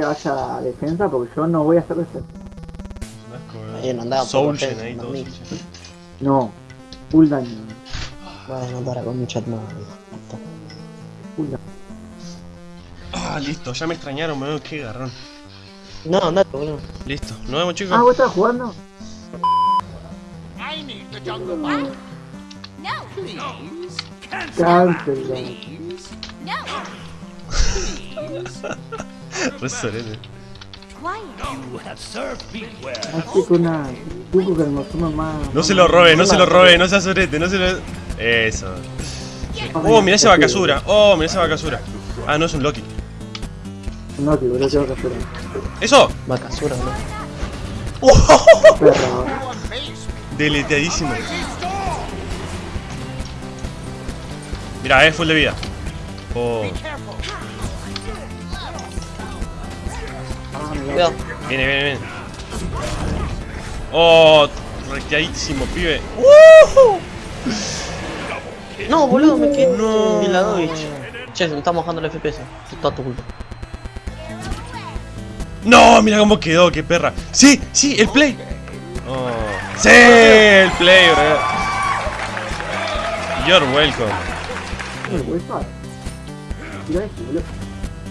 vaya defensa porque yo no voy a hacer eso. Ahí no andaba por Soulgen defensa, ahí no, todo. full daño. Bueno, para con mi chat no. Full daño. Ah, listo, ya me extrañaron, me qué garrón. No, andate, boludo. Listo, nos vemos chicos. Ah, ¿vos estás jugando? I need the jungle. No, Please. Cancel. please. no, Re sorete. quiet. You have served me well. Así que una. Tuco que me toma más. No se lo robe, no se lo robe, no sea sorete, no se lo... Eso. Oh, mirá esa vacasura. Oh, mirá esa vacasura. Ah, no, es un Loki. No, tío, boludo, tengo que hacer. ¡Eso! Vacasura, amaze me. Deleteadísimo. Mira, eh, full de vida. Oh, Cuidado. viene, viene, viene. Oh, recteadísimo, pibe. No, boludo, me quedé No. en la Dovich. Che, se me está mojando el FPS. Es toda tu culpa. No, mira cómo quedó, qué perra. Sí, sí, el play. Oh. Sí, el play, bro. You're welcome. ¿Me puedes parar? Mira esto, boludo.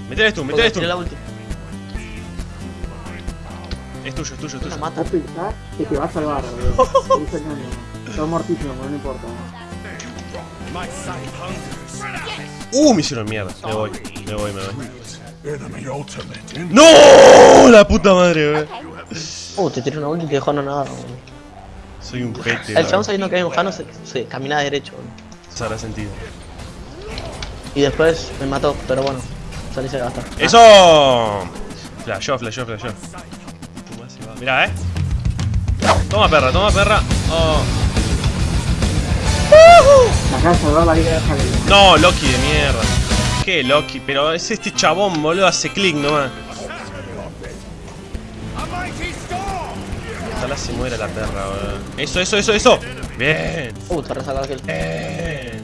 Metele tú, metele tú. Tiré la ulti. Es tuyo, es tuyo, es tuyo. mata. Vos pensás que te va a salvar, boludo. Está mortísimo, pero no importa. Uh, me hicieron mierda. Me voy, me voy, me voy. ¡No! La puta madre, bro. Uh, te tiré una ulti y te dejó no nada. Soy un pete. El chabón sabiendo que hay un Jano se, se camina derecho, boludo. Habrá sentido. Y después me mató, pero bueno. Salí a gastar. ¡Eso! Flashó, flashó, flashó. Mirá, eh. Toma perra, toma perra. Oh. No, Loki de mierda. ¿Qué Loki? Pero es este chabón, boludo, hace clic nomás. Ojalá se muera la perra, boludo. Eso, eso, eso, eso. Bien. Uh, te aquel. Bien.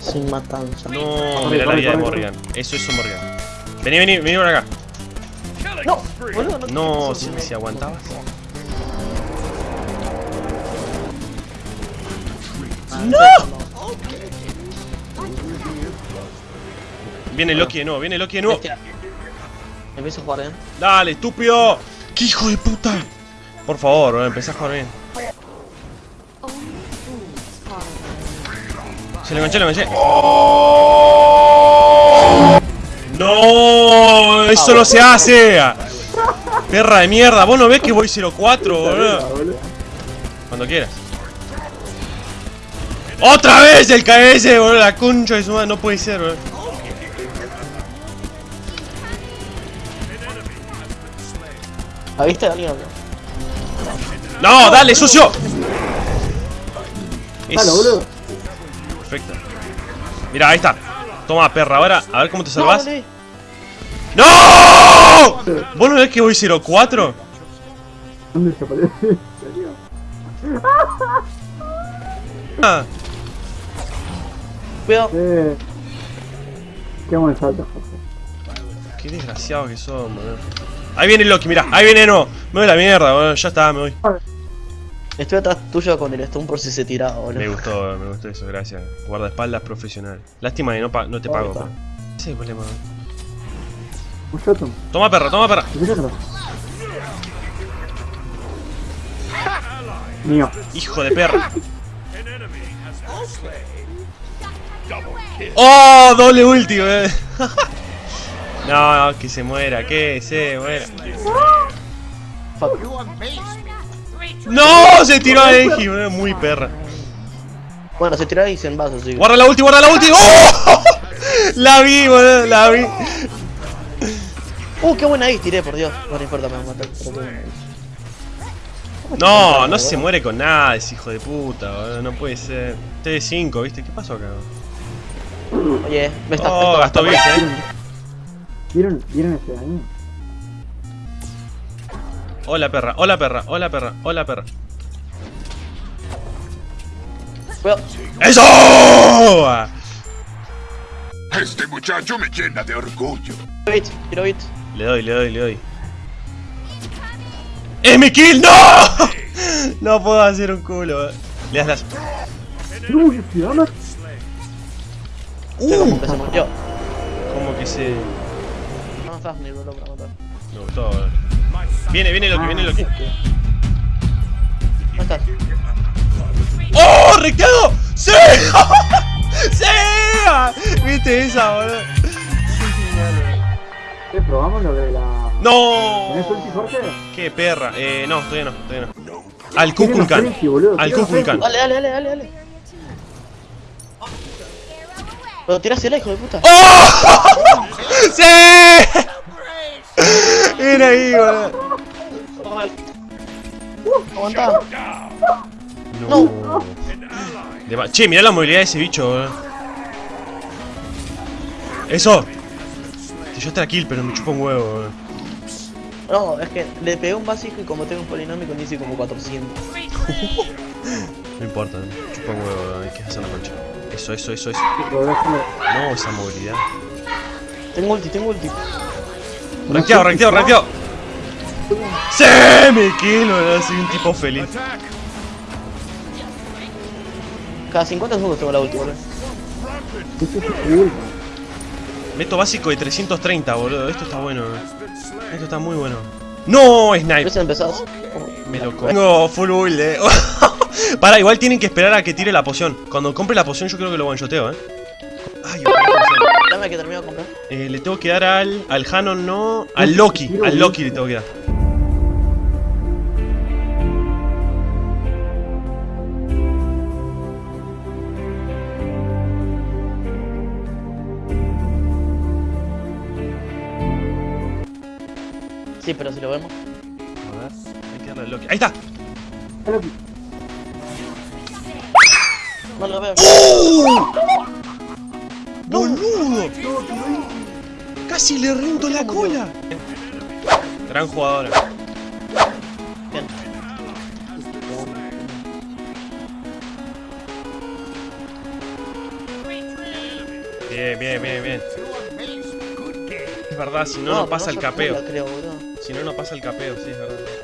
Sin matanza. No, mira la vida de Morgan. Eso, eso, Morgan. Vení, vení, vení por acá. No, boludo, no. No, si, si aguantabas. Viene Loki de nuevo, viene Loki de nuevo. Bestia. Empiezo a jugar bien. Dale, estúpido. ¡Qué hijo de puta! Por favor, empecé a jugar bien. Se lo enganché, lo enganché. ¡No! ¡Eso no se hace! Perra de mierda, vos no ves que voy 0-4, boludo. Cuando quieras. ¡Otra vez el KS, boludo! La concha de su madre, no puede ser, boludo. ¿La viste, Daniel? ¡No! ¡Dale, sucio! Dale, boludo. Perfecto. Mira, ahí está. Toma, perra, ahora, a ver cómo te salvas. No, ¡No! ¿Vos no ves que voy 0-4? ¿Dónde se aparece? ¿En serio? Ah, Cuidado. Eh. Qué buen salto, Jorge. qué desgraciado que son, boludo. Ahí viene Loki, mira, ahí viene nuevo. Me voy a la mierda, boludo. Ya está, me voy. Estoy atrás tuyo con el stun por si se tiraba, boludo. Me gustó, me gustó eso, gracias. Guardaespaldas profesional. Lástima que no, pa- no te pago. Ese es el problema. Toma, perra, toma, perra. Mío. Hijo de perra. ¡Oh! Doble ulti, boludo. No, no, que se muera, que se muera. ¡No! Se tiró a Enji, boludo. Muy perra. Bueno, se tiró ahí sin vasos, sí. Guarda la ulti, guarda la ulti. ¡Oh! La vi, boludo, la vi. Uh, qué buena ahí, tiré, por Dios. No, no importa, me va a matar. No, no se muere con nada ese hijo de puta, boludo. No puede ser. T5, ¿viste? ¿Qué pasó acá? Oye, me está Oh, gastó bits, eh. ¿Vieron, ¿Vieron ese daño? Hola perra, hola perra, hola perra, hola perra. ¡Eso! Este muchacho me llena de orgullo. Tiro bit, tiro bit. Le doy, le doy, le doy. ¡Es mi kill! ¡No! No puedo hacer un culo. Le das las. Que se murió. Como que se. No estás ni boludo para matar. Me gustó. Viene, viene Loki, viene Loki. ¿Dónde estás? ¡Oh! ¡Recteado! ¡Sí! ¡Sí! ¿Viste esa, boludo? Eh, probamos lo de la. ¡No! ¿Tenés ulti, Jorge? ¡Qué perra! Eh, no, todavía no, todavía no. Al Kukulkan. Al Kukulkan. Dale, dale, dale, dale, dale. Pero tirásela, hijo de puta. ¡Oh! ¡Sí! Era ahí, boludo. Aguantá. No. Ma- Che, mirá la movilidad de ese bicho, boludo. Eso. Yo esta kill, pero me chupa un huevo, boludo. No, es que le pegué un básico y como tengo un polinómico me hice como 400. No importa, me chupa un huevo, boludo. Hay que hacer la concha. Eso, eso, eso, eso. No, esa movilidad. Tengo ulti, tengo ulti. Ranqueado, ranqueado, ranqueado. ¡Sí! Me boludo. Soy un tipo feliz. Cada 50 segundos tengo la ulti, boludo. Meto básico de 330, boludo. Esto está bueno. Esto está muy bueno. ¡No! Snipe. empezás. Me lo co- Tengo full build, eh. Para, igual tienen que esperar a que tire la poción. Cuando compre la poción, yo creo que lo one-shoteo, eh. Ay. Dame que termino de comprar. Eh, le tengo que dar al. Al Hanon, no. Al Loki. Al Loki le tengo que dar. Sí, pero si lo vemos. A ver, hay que darle Loki. ¡Ahí está! Dale, No lo veo. ¡Boludo! ¡Casi le rento la cola! Gran jugadora. Bien. Bien, bien, bien. Es verdad, si no, no, pasa el capeo. creo, boludo. Si no, no pasa el capeo, sí, es.